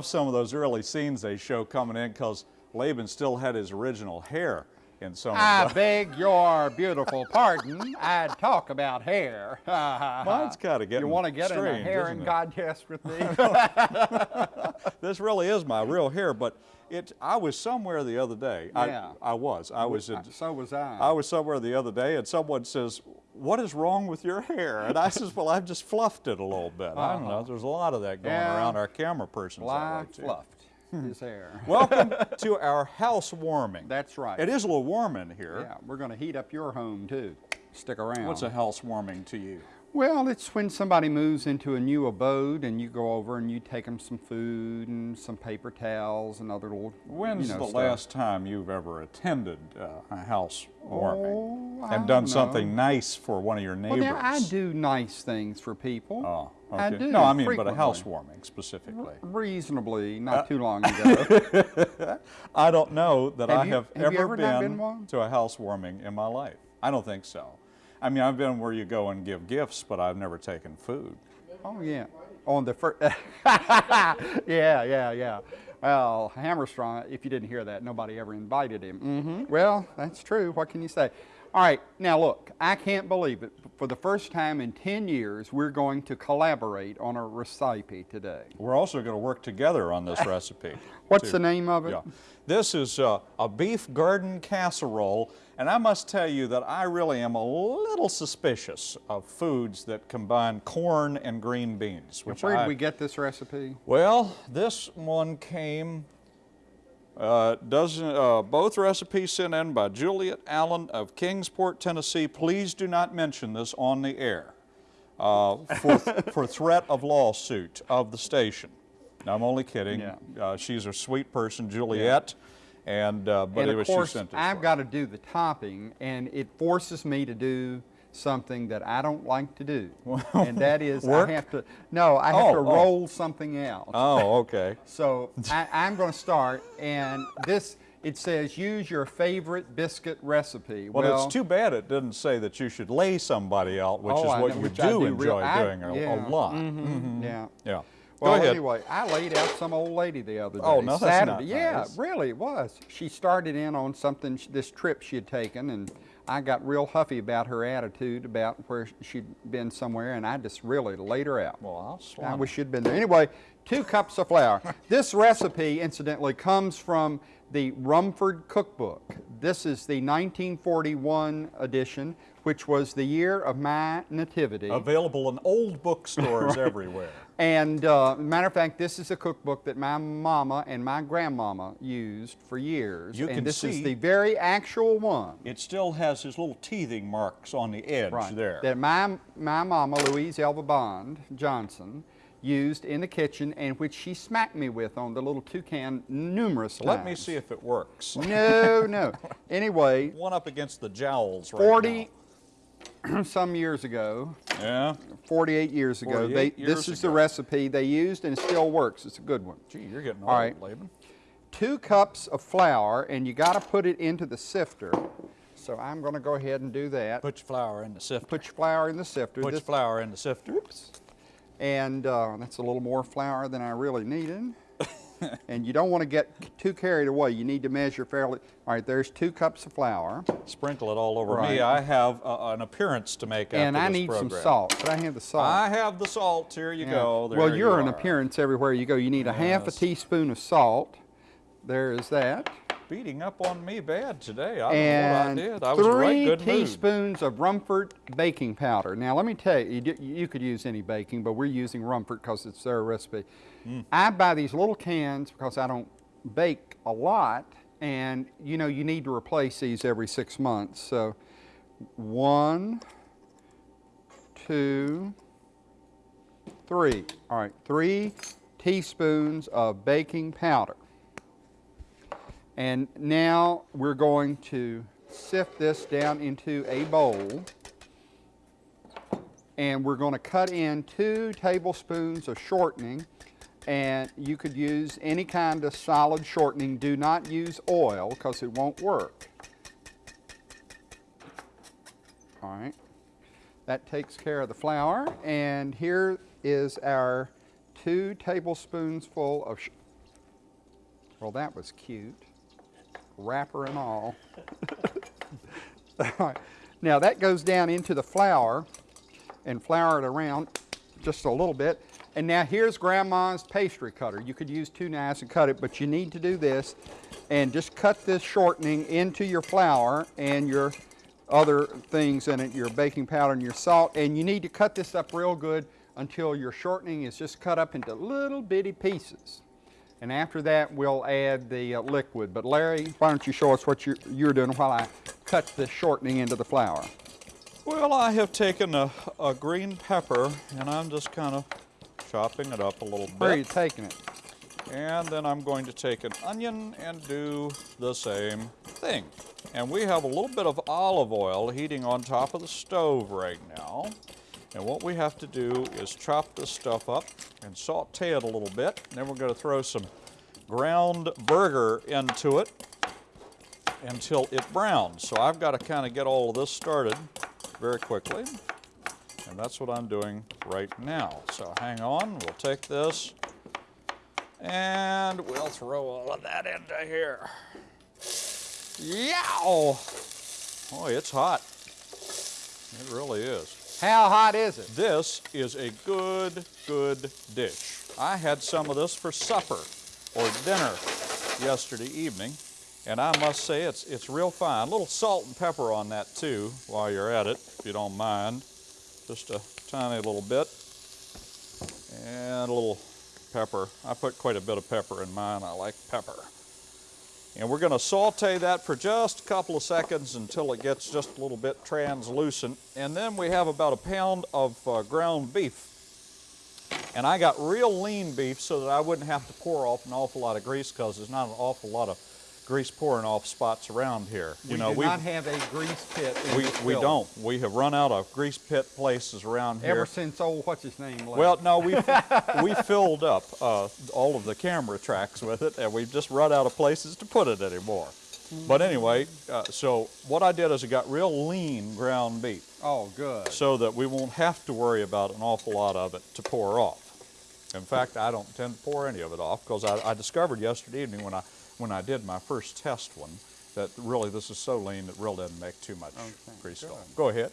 I love some of those early scenes they show coming in because Laban still had his original hair in some I of the... beg your beautiful pardon. I'd talk about hair. Mine's kind of getting You want to get in a strange, hairing isn't contest with me? This really is my real hair, but it, I was somewhere the other day. Yeah. I, I was. I was in, so was I. I was somewhere the other day and someone says, what is wrong with your hair? And I says, well, I've just fluffed it a little bit. I don't know. There's a lot of that going Uh-huh. Yeah. around our camera persons. Fly fluffed his hair. Welcome to our housewarming. That's right. It is a little warm in here. Yeah, we're going to heat up your home too. Stick around. What's a housewarming to you? Well, it's when somebody moves into a new abode and you go over and you take them some food and some paper towels and other little. When's you know, the stuff. last time you've ever attended uh, a housewarming Oh, I and done something nice for one of your Well, neighbors? now I do nice things for people. Oh, I do. No, I mean, but a housewarming specifically. Reasonably, Uh, not too long ago. I don't know that Have I you- have, have ever ever not been to a housewarming in my life. I don't think so. I mean, I've been where you go and give gifts, but I've never taken food. oh yeah, on the first. yeah, yeah, yeah. Well, Hammerstrong, if you didn't hear that, nobody ever invited him. hmm Well, that's true. What can you say? All right, now look, I can't believe it. For the first time in 10 years, we're going to collaborate on a recipe today. We're also going to work together on this recipe. What's too. the name of it? Yeah. This is uh, a beef garden casserole, and I must tell you that I really am a little suspicious of foods that combine corn and green beans. Which Where did I, we get this recipe? Well, this one came, uh, doesn't, uh, both recipes sent in by Juliet Allen of Kingsport, Tennessee. Please do not mention this on the air uh, for, for threat of lawsuit of the station. No, I'm only kidding. Yeah. Uh, she's a sweet person, Juliet, and uh, but and it of was course, I've got to do the topping, and it forces me to do something that I don't like to do, and that is Work? I have to. No, I have Oh, to oh. roll something out. Oh, okay. So I, I'm going to start, and this it says use your favorite biscuit recipe. Well, it's too bad it didn't say that you should lay somebody out, which Oh, is what know, you do do enjoy I- doing a, yeah. a lot. Mm-hmm. Mm-hmm. Yeah. Yeah. Well, anyway, I laid out some old lady the other oh, day. Oh, no, that's Saturday. not Yeah, nice. really, it was. She started in on something, this trip she had taken, and I got real huffy about her attitude about where she'd been somewhere, and I just really laid her out. Well, I'll I wish you'd been there. Anyway, two cups of flour. this recipe, incidentally, comes from the Rumford Cookbook. This is the 1941 edition, which was the year of my nativity. Available in old bookstores everywhere. And uh, matter of fact, this is a cookbook that my mama and my grandmama used for years. You and can this see- is the very actual one. It still has his little teething marks on the edge there. That my, my mama, Louise Elva Bond Johnson, used in the kitchen and which she smacked me with on the little toucan numerous times. Let me see if it works. No, no. Anyway, One up against the jowls right 40 some years ago. Yeah. 48 years ago, they, 48 this years is the recipe they used and it still works. It's a good one. Gee, you're getting All old, right. Laban. two cups of flour and you got to put it into the sifter. So I'm going to go ahead and do that. Put your flour in the sifter. Put your flour in the sifter. Put your flour in the sifter. Oops. and uh, that's a little more flour than I really needed. and you don't want to get too carried away. You need to measure fairly. All right, there's two cups of flour. Sprinkle it all over Right. me. I have uh, an appearance to make and I need some salt. Could I have the salt? I have the salt. Here you Yeah. go. There well, you're you an appearance everywhere you go. You need a half a teaspoon of salt. There is that. Beating up on me bad today. I and don't know what I did. I was a right three good mood. teaspoons of Rumford baking powder. Now, let me tell you, you, you could use any baking, but we're using Rumford because it's their recipe. Mm. I buy these little cans because I don't bake a lot, and you know you need to replace these every six months. So, one, two, three. All right, three teaspoons of baking powder. And now we're going to sift this down into a bowl. And we're going to cut in two tablespoons of shortening. And you could use any kind of solid shortening. Do not use oil because it won't work. All right. That takes care of the flour. And here is our two tablespoons full of, well, that was cute, wrapper and all. All right. Now that goes down into the flour and flour it around just a little bit. And now here's grandma's pastry cutter. You could use two knives and cut it, but you need to do this and just cut this shortening into your flour and your other things in it, your baking powder and your salt. And you need to cut this up real good until your shortening is just cut up into little bitty pieces. And after that, we'll add the uh, liquid. But Larry, why don't you show us what you're, you're doing while I cut the shortening into the flour? Well, I have taken a, a green pepper and I'm just kind of chopping it up a little bit. Where are you taking it? And then I'm going to take an onion and do the same thing. And we have a little bit of olive oil heating on top of the stove right now. And what we have to do is chop this stuff up and saute it a little bit. Then we're going to throw some ground burger into it until it browns. So I've got to kind of get all of this started very quickly. And that's what I'm doing right now. So hang on, we'll take this and we'll throw all of that into here. Yow! Boy, it's hot. It really is. How hot is it? This is a good, good dish. I had some of this for supper or dinner yesterday evening, and I must say it's, it's real fine. A little salt and pepper on that too while you're at it, if you don't mind. Just a tiny little bit. And a little pepper. I put quite a bit of pepper in mine. I like pepper. And we're going to saute that for just a couple of seconds until it gets just a little bit translucent. And then we have about a pound of uh, ground beef. And I got real lean beef so that I wouldn't have to pour off an awful lot of grease because there's not an awful lot of grease pouring off spots around here. We you know, do we've- not have a grease pit in we, we building. don't. We have run out of grease pit places around here. Ever since old, what's his name left. Well, no, we we filled up uh, all of the camera tracks with it, and we've just run out of places to put it anymore. But anyway, uh, so what I did is I got real lean ground beef, oh, good. so that we won't have to worry about an awful lot of it to pour off. In fact, I don't tend to pour any of it off because I, I discovered yesterday evening when I when I did my first test one that really this is so lean it really doesn't make too much Okay, grease at all. Go ahead.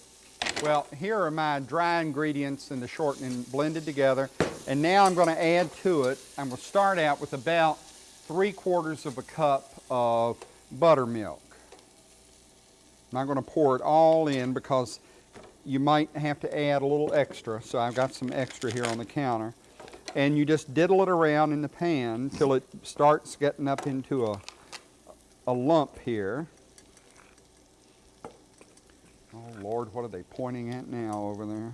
Well, here are my dry ingredients and the shortening blended together. And now I'm going to add to it, I'm going to start out with about three quarters of a cup of buttermilk. I'm not going to pour it all in because you might have to add a little extra. So I've got some extra here on the counter. And you just diddle it around in the pan till it starts getting up into a, a lump here. Oh Lord, what are they pointing at now over there?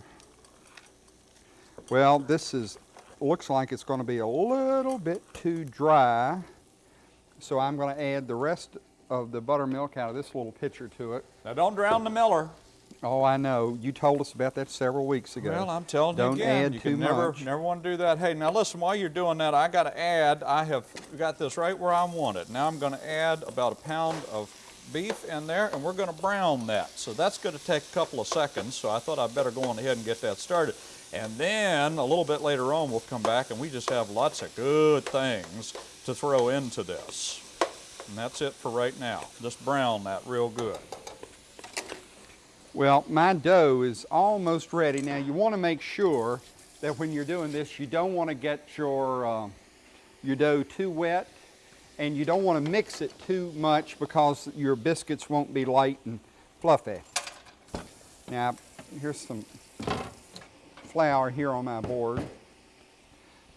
Well, this is, looks like it's going to be a little bit too dry. So I'm going to add the rest of the buttermilk out of this little pitcher to it. Now don't drown the miller. Oh, I know. You told us about that several weeks ago. Well, I'm telling Don't you again, add you too never, much. never want to do that. Hey, now listen, while you're doing that, I got to add, I have got this right where I want it. Now I'm going to add about a pound of beef in there, and we're going to brown that. So that's going to take a couple of seconds, so I thought I'd better go on ahead and get that started. And then a little bit later on, we'll come back and we just have lots of good things to throw into this. And that's it for right now. Just brown that real good. Well, my dough is almost ready. Now you want to make sure that when you're doing this, you don't want to get your, uh, your dough too wet and you don't want to mix it too much because your biscuits won't be light and fluffy. Now, here's some flour here on my board.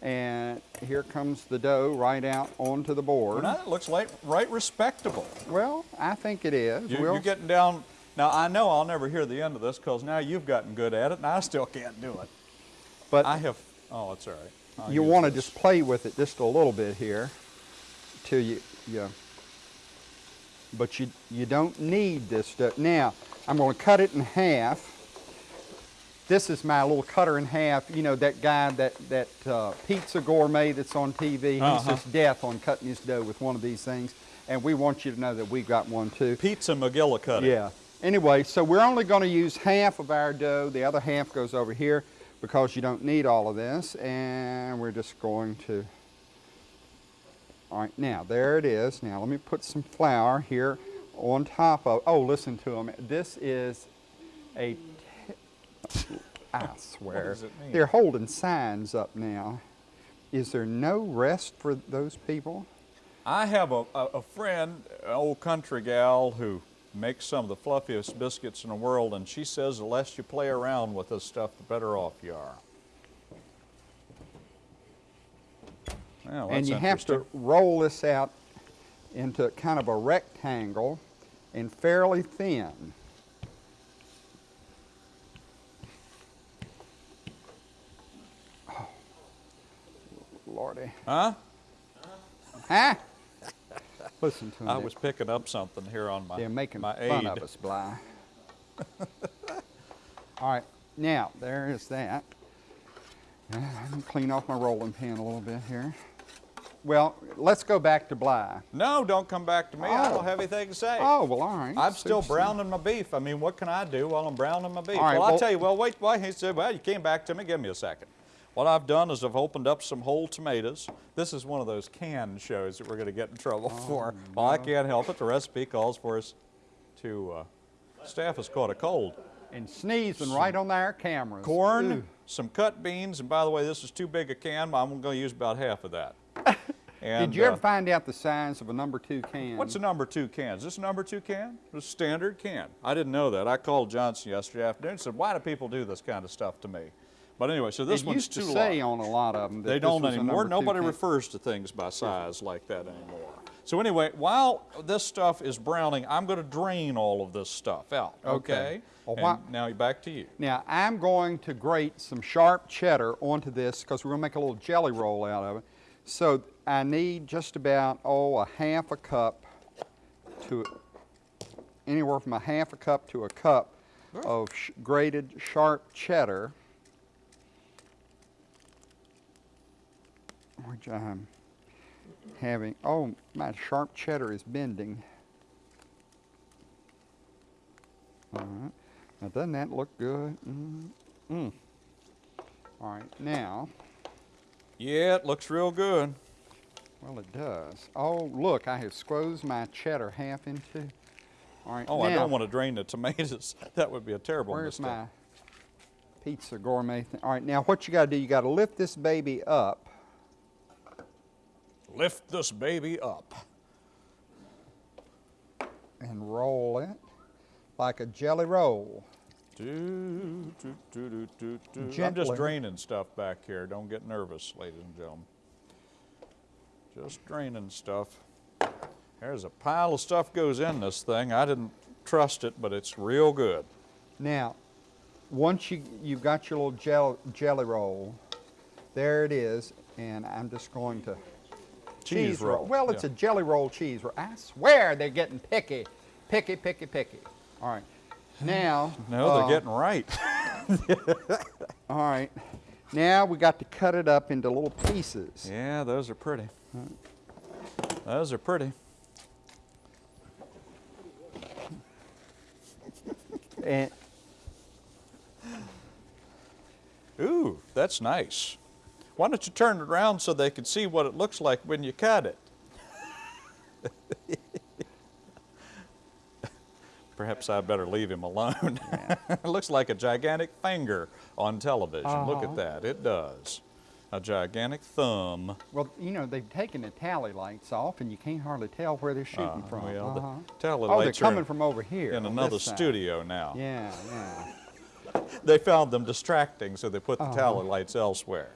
And here comes the dough right out onto the board. Well, now it looks like right respectable. Well, I think it is. You, We'll- You're getting down. Now I know I'll never hear the end of this because now you've gotten good at it, and I still can't do it. but I have. Oh, it's all right. I'll you want to just play with it just a little bit here till you, you but you, you don't need this stuff. Now, I'm going to cut it in half. This is my little cutter in half. You know, that guy, that, that uh, pizza gourmet that's on TV, he's Uh-huh. just death on cutting his dough with one of these things. And we want you to know that we've got one too. Pizza McGillicuddy. Yeah. Anyway, so we're only going to use half of our dough. The other half goes over here. because you don't need all of this. And we're just going to, all right, now there it is. Now let me put some flour here on top of, oh, listen to them. This is a, I swear. does it mean? They're holding signs up now. Is there no rest for those people? I have a, a, a friend, an old country gal, who makes some of the fluffiest biscuits in the world, and she says the less you play around with this stuff, the better off you are. Well, and you have to roll this out into kind of a rectangle and fairly thin. Oh, Lordy. Huh? Huh? Listen to me. I was picking up something here on my, They're making my fun aid. of us, Bly. All right, now there is that. Let me clean off my rolling pin a little bit here. Well, let's go back to Bly. No, don't come back to me. I Oh. don't have anything to say. Oh, well, all right. I'm still browning my beef. I mean, what can I do while I'm browning my beef? Right, well, I'll tell you. Well, wait, wait. He said, well, you came back to me. Give me a second. What I've done is I've opened up some whole tomatoes. This is one of those canned shows that we're going to get in trouble Oh, for. Well, I can't help it. The recipe calls for us to. Uh, staff has caught a cold. And sneezing right on our cameras. Corn, Ooh. some cut beans, and by the way, this is too big a can. but I'm going to use about half of that. And, Did you ever uh, find out the size of a number two can? What's a number two can? Is this a number two can? It's a standard can. I didn't know that. I called Johnson yesterday afternoon and said, why do people do this kind of stuff to me? But anyway, so this it one's used too to say large. on a lot of them that They don't anymore. Nobody refers to things by size like that anymore. So anyway, while this stuff is browning, I'm going to drain all of this stuff out. Okay. Okay. Well, now back to you. Now I'm going to grate some sharp cheddar onto this because we're going to make a little jelly roll out of it. So I need just about oh a half a cup to anywhere from a half a cup to a cup of sh- grated sharp cheddar, which I'm having. Oh, my sharp cheddar is bending. All right. Now, doesn't that look good? Mm. Mm. All right. Now, Yeah, it looks real good. well, it does. Oh, look, I have squeezed my cheddar half into. All right. Oh, I don't want to drain the tomatoes. that would be a terrible Where's mistake. my pizza gourmet thing? All right. Now, what you got to do? You got to lift this baby up. Lift this baby up. and roll it like a jelly roll. Do, do, do, do, do, do. I'm just draining stuff back here. Don't get nervous, ladies and gentlemen. Just draining stuff. There's a pile of stuff goes in this thing. I didn't trust it, but it's real good. Now, once you, you've got your little gel, jelly roll, there it is, and I'm just going to Cheese roll, Well, it's yeah. a jelly roll cheese roll. I swear they're getting picky, picky, picky, picky. All right, now. No, they're uh, getting right. All right, now we got to cut it up into little pieces. yeah, those are pretty. Those are pretty. And Ooh, that's nice. Why don't you turn it around so they can see what it looks like when you cut it? Perhaps I'd better leave him alone. it looks like a gigantic finger on television. Look Uh-huh. at that. It does. A gigantic thumb. well, you know they've taken the tally lights off, and you can't hardly tell where they're shooting Uh, from. well, the Uh-huh. tally oh, they're lights are coming from over here. in another studio now. Yeah, yeah. They found them distracting, so they put the Uh-huh. tally lights elsewhere.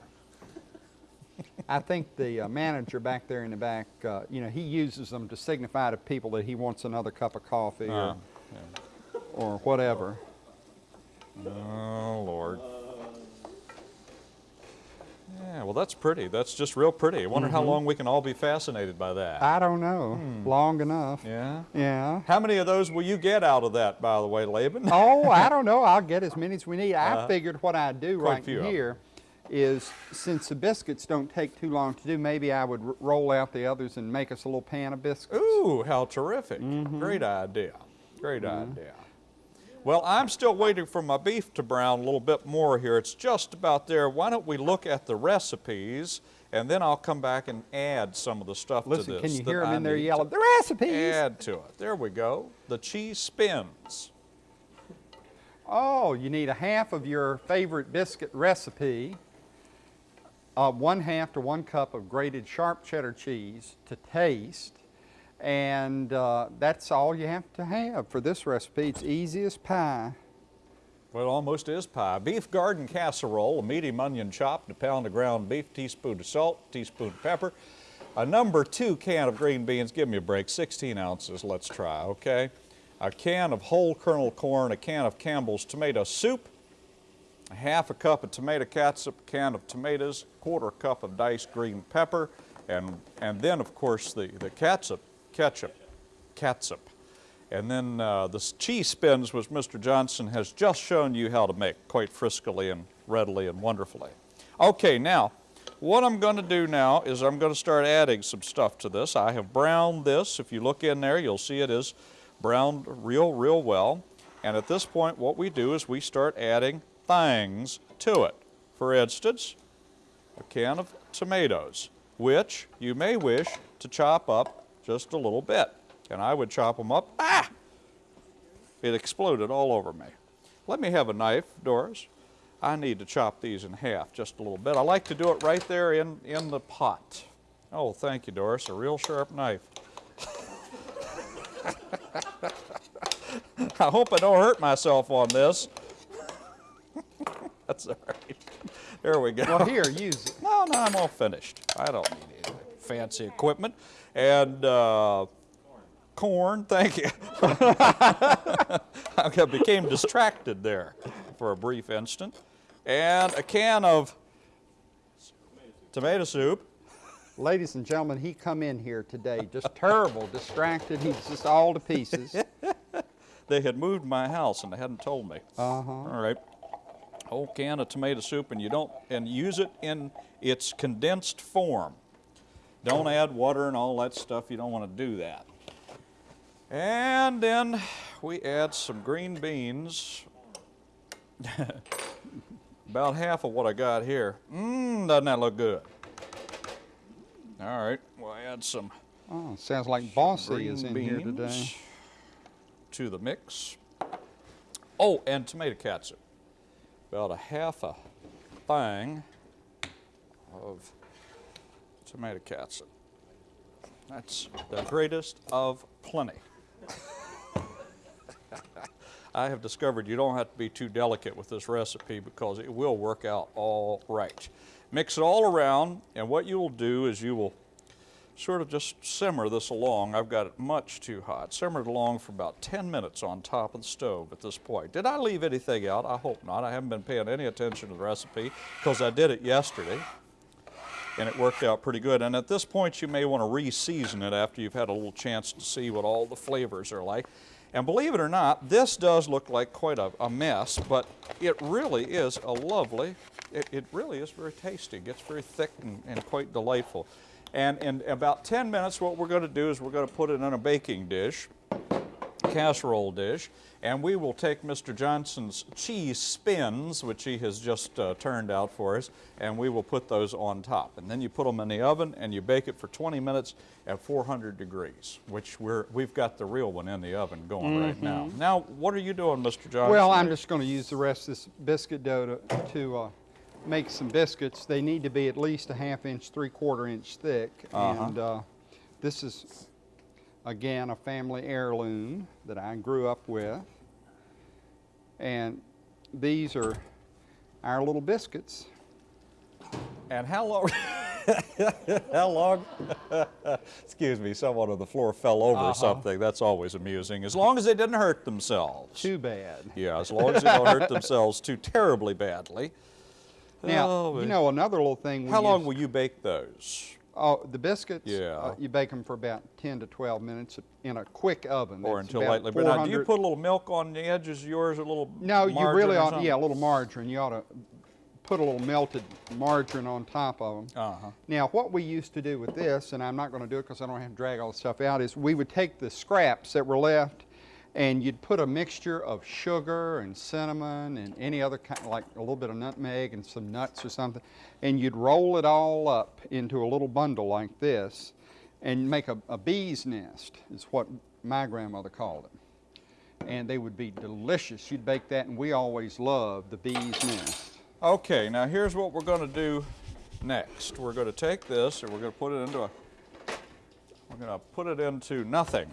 I think the uh, manager back there in the back, uh, you know, he uses them to signify to people that he wants another cup of coffee Uh, or, or whatever. Oh, Lord. Yeah, well, that's pretty. That's just real pretty. I wonder how long we can all be fascinated by that. Mm-hmm. I don't know, long enough. yeah? Yeah. How many of those will you get out of that, by the way, Laban? oh, I don't know. I'll get as many as we need. I Uh-huh. figured what I'd do right few of 'em. here is since the biscuits don't take too long to do, maybe I would r- roll out the others and make us a little pan of biscuits. Ooh, how terrific. Mm-hmm. Great idea. Great idea. Well, I'm still waiting for my beef to brown a little bit more here. It's just about there. Why don't we look at the recipes and then I'll come back and add some of the stuff Listen, to this. can you hear them I in there yelling, the recipes? Add to it. There we go. The cheese spins. Oh, you need a half of your favorite biscuit recipe, uh, one half to one cup of grated sharp cheddar cheese to taste, and uh, that's all you have to have for this recipe. It's easy as pie. Well, it almost is pie. Beef garden casserole, a medium onion chopped, a pound of ground beef, teaspoon of salt, teaspoon of pepper, a number two can of green beans. Give me a break. 16 ounces. Let's try. Okay. A can of whole kernel corn, a can of Campbell's tomato soup, a half a cup of tomato catsup, a can of tomatoes, quarter cup of diced green pepper, and and then of course the the catsup, ketchup, catsup. And then uh, the cheese spins, which Mr. Johnson has just shown you how to make quite friskily and readily and wonderfully. Okay, now, what I'm going to do now is I'm going to start adding some stuff to this. I have browned this. If you look in there, you'll see it is browned real, real well. And at this point, what we do is we start adding things to it. For instance, a can of tomatoes, which you may wish to chop up just a little bit. And I would chop them up. Ah! It exploded all over me. Let me have a knife, Doris. I need to chop these in half just a little bit. I like to do it right there in, in the pot. Oh, thank you, Doris. A real sharp knife. I hope I don't hurt myself on this. That's all right. There we go. Well, here, use it. No, no, I'm all finished. I don't need any fancy equipment. And uh, corn, thank you. I became distracted there for a brief instant. And a can of tomato soup. Ladies and gentlemen, he come in here today just terrible, distracted. He's just all to pieces. They had moved my house and they hadn't told me. Uh-huh. All right. Whole can of tomato soup, and you don't and use it in its condensed form. Don't add water and all that stuff. You don't want to do that. And then we add some green beans. About half of what I got here. Mmm, doesn't that look good? All right, we'll add some Oh, sounds like Bossy is in here today. to the mix. Oh, and tomato catsup. About a half a thing of tomato catsup. That's the greatest of plenty. I have discovered you don't have to be too delicate with this recipe because it will work out all right. Mix it all around, and what you will do is you will sort of just simmer this along. I've got it much too hot. Simmer it along for about 10 minutes on top of the stove at this point. Did I leave anything out? I hope not. I haven't been paying any attention to the recipe because I did it yesterday and it worked out pretty good. And at this point, you may want to re-season it after you've had a little chance to see what all the flavors are like. And believe it or not, this does look like quite a, a mess, but it really is a lovely, it, it really is very tasty. It gets very thick and, and quite delightful. And in about 10 minutes, what we're going to do is we're going to put it in a baking dish casserole dish, and we will take Mr. Johnson's cheese spins, which he has just uh, turned out for us, and we will put those on top. And then you put them in the oven and you bake it for 20 minutes at 400 degrees, which we're, we've got the real one in the oven going right now. Now, what are you doing, Mr. Johnson? Mm-hmm. Well, I'm just going to use the rest of this biscuit dough to, to uh, make some biscuits. They need to be at least a half inch, three quarter inch thick. Uh-huh. And uh, this is, again, a family heirloom that I grew up with. And these are our little biscuits. And how long? how long? Excuse me, someone on the floor fell over Uh-huh. something. That's always amusing. As long as they didn't hurt themselves. Too bad. Yeah, as long as they don't hurt themselves too terribly badly. Now, Oh, you know, another little thing. How long use- will you bake those? Oh, the biscuits? Yeah. uh, you bake them for about 10 to 12 minutes in a quick oven. Or until lightly? But now, do you put a little milk on the edges of yours, a little No, you really ought, yeah, a little margarine. You ought to put a little melted margarine on top of them. Uh-huh. Now, what we used to do with this, and I'm not going to do it because I don't have to drag all the stuff out, is we would take the scraps that were left and you'd put a mixture of sugar and cinnamon and any other kind, like a little bit of nutmeg and some nuts or something, and you'd roll it all up into a little bundle like this, and make a, a bee's nest. Is what my grandmother called it, and they would be delicious. You'd bake that, and we always loved the bee's nest. Okay, now here's what we're going to do next. We're going to take this and we're going to put it into a, we're going to put it into nothing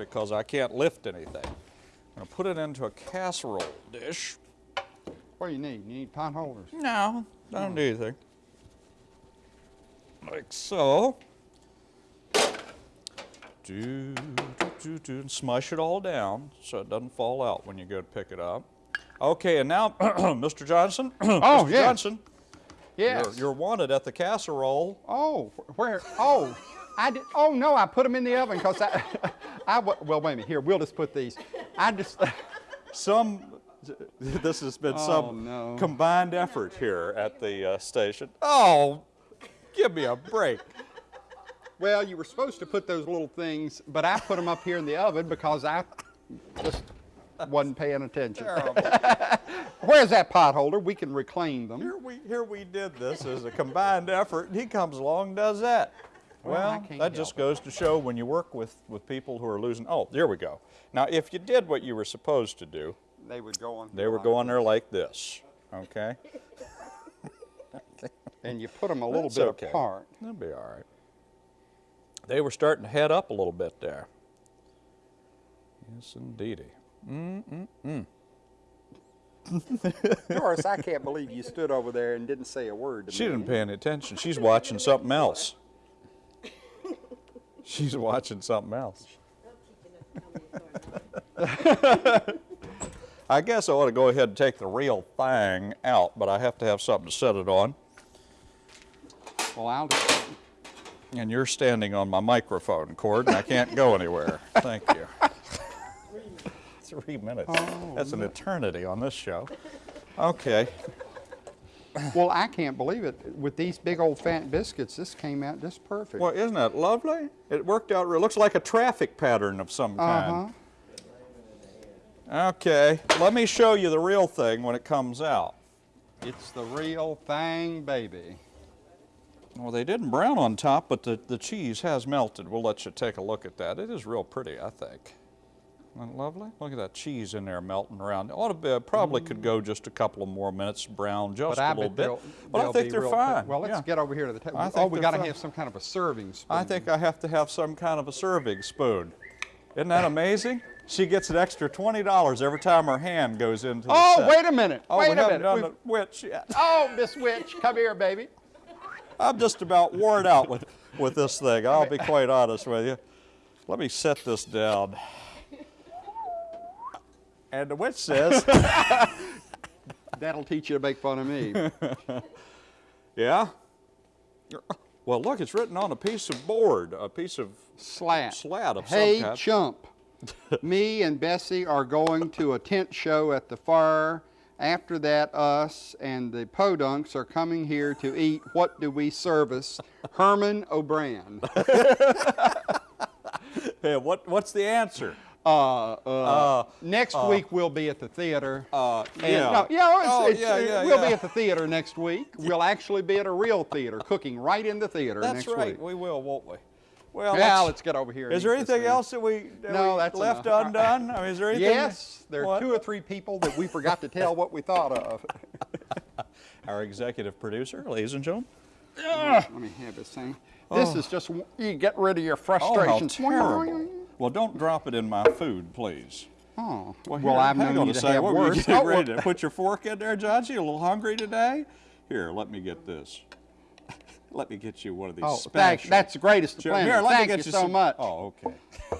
because I can't lift anything. I'm going to put it into a casserole dish. What do you need? You need pot holders. No, I don't do anything. Like so. Do, do, do, do, and smush it all down so it doesn't fall out when you go to pick it up. Okay, and now, Mr. Johnson. Oh, Mr. yes. Johnson, Yes. you're, you're wanted at the casserole. Oh, where? Oh, I did. Oh no, I put them in the oven because I, I. Well, wait a minute. Here, we'll just put these. I just. Some, this has been Oh, some no. combined effort here at the uh, station. Oh, give me a break. Well, you were supposed to put those little things, but I put them up here in the oven because I just wasn't paying attention. Where's that pot holder? We can reclaim them. Here we, here we did this as a combined effort, and he comes along and does that. Well, Well, that just help goes to show when you work with, with people who are losing. Oh, there we go. Now, if you did what you were supposed to do, They would go on. they were going there like this, okay? And you put them a little That's bit okay. apart. That'll be all right. They were starting to head up a little bit there. Yes, indeedy. Doris, I can't believe you stood over there and didn't say a word to She me. didn't pay any attention. She's watching something else. She's watching something else. I guess I ought to go ahead and take the real thing out, but I have to have something to set it on. Well, I'll. And you're standing on my microphone cord, and I can't go anywhere. Thank you. Three minutes. Oh, That's an eternity on this show. Okay. Well, I can't believe it. With these big old fat biscuits, this came out just perfect. Well, isn't that lovely? It worked out. It looks like a traffic pattern of some kind. Uh-huh. Okay, let me show you the real thing when it comes out. It's the real thing, baby. Well, they didn't brown on top, but the, the cheese has melted. We'll let you take a look at that. It is real pretty, I think. Isn't that lovely? Look at that cheese in there melting around. Ought to be, probably could go just a couple of more minutes brown just But a little bit. but I think they're fine. Well, let's yeah. get over here to the table. Oh, we got to have some kind of a serving spoon. I think I have to have some kind of a serving spoon. Isn't that amazing? She gets an extra $20 every time her hand goes into the Oh, set. wait a minute. Oh, wait a minute. done We've- the witch yet. Oh, Miss Witch, come here, baby. I'm just about worn out with, with this thing. I'll be quite honest with you. Let me set this down. And the witch says, That'll teach you to make fun of me. Yeah? Well, look, it's written on a piece of board, a piece of. Slat. Slat of some Hey, chump. me and Bessie are going to a tent show at the fire. After that, us and the podunks are coming here to eat. What do we service? Herman O'Brien. Hey, what, what's the answer? Uh, uh, Uh, next week we'll be at the theater. Uh, yeah. No, yeah, it's, Oh, it's, yeah, yeah, we'll yeah. be at the theater next week. We'll actually be at a real theater, cooking right in the theater That's next right. week. We will, won't we? Well, Now let's- let's get over here. Is there anything else that we, that No, we that's left enough. undone? I mean, is there anything? Yes, there are What? two or three people that we forgot to tell what we thought of. Our executive producer, ladies and gentlemen. Let me have this thing. This is just you get rid of your Oh, how frustrations. terrible. Well, don't drop it in my food, please. Oh, Well, well, I've known you to say, have What were you Oh, ready well, to put your fork in there, John? You a little hungry today? Here, let me get this. Let me get you one of these oh, special. that's the greatest of Sure, planet. Here, let Thank me get you you so some- much. Oh, okay.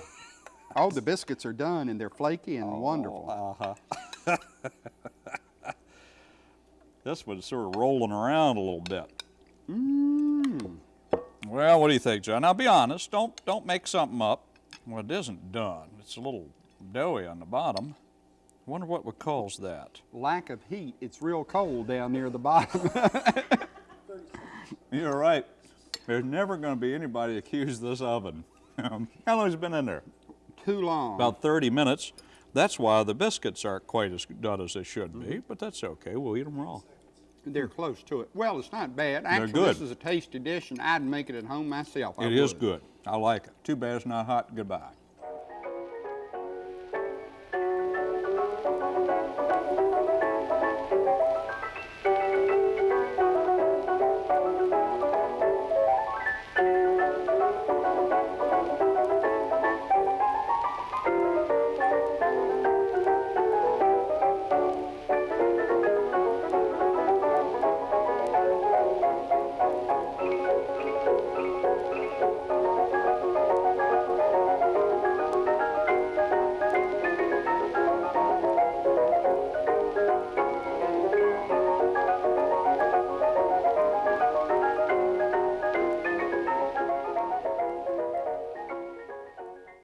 Oh, the biscuits are done and they're flaky and wonderful. Uh-huh. this one's sort of rolling around a little bit. Mmm. Well, what do you think, John? Now, be honest. Don't don't make something up. Well, it isn't done. It's a little doughy on the bottom. I Wonder what would cause that. Lack of heat. It's real cold down near the bottom. You're right. There's never going to be anybody accuse this oven. Um, How long has it been in there? Too long. About 30 minutes. That's why the biscuits aren't quite as done as they should be, but that's okay. We'll eat them raw. They're hmm. close to it. Well, it's not bad. Actually, this good. is a tasty dish, and I'd make it at home myself. I It is would. good. I like it. Too bad it's not hot. Goodbye.